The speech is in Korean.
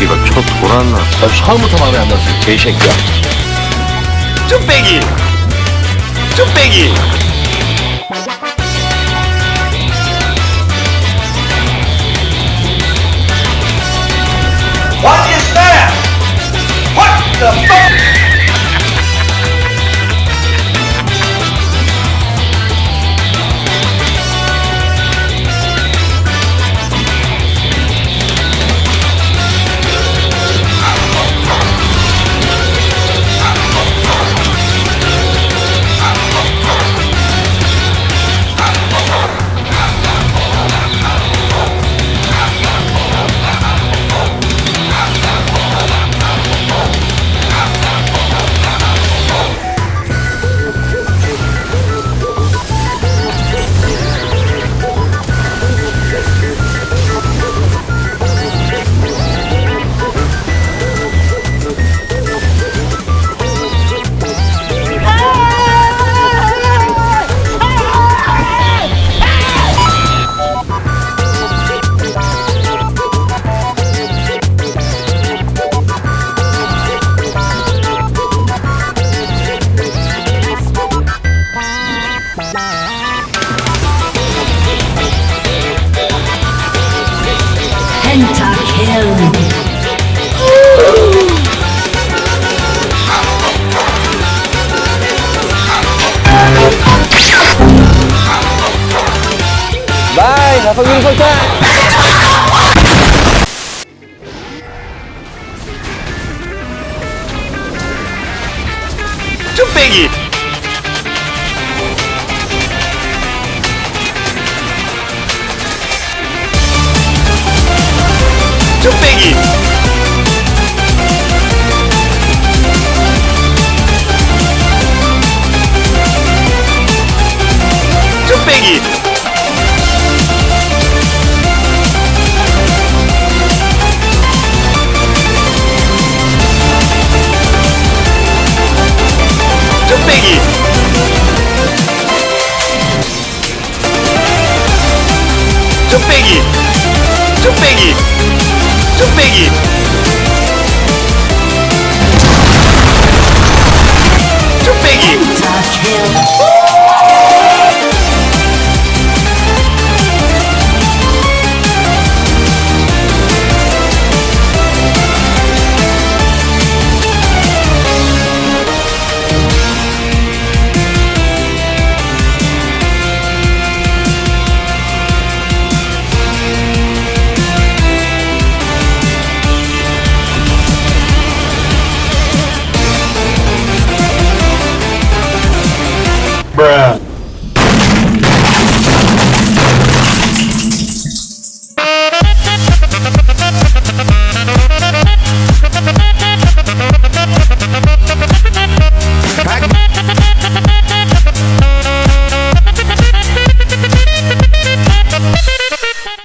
새끼가 쳐 돌았나? 나 처음부터 마음에 안 들었어, 개새끼야. 쭈빼기 쭈빼기 나성균 설탕! 쭈빼기 쭈빼기 좀 빼기. 좀 빼기. 좀 빼기.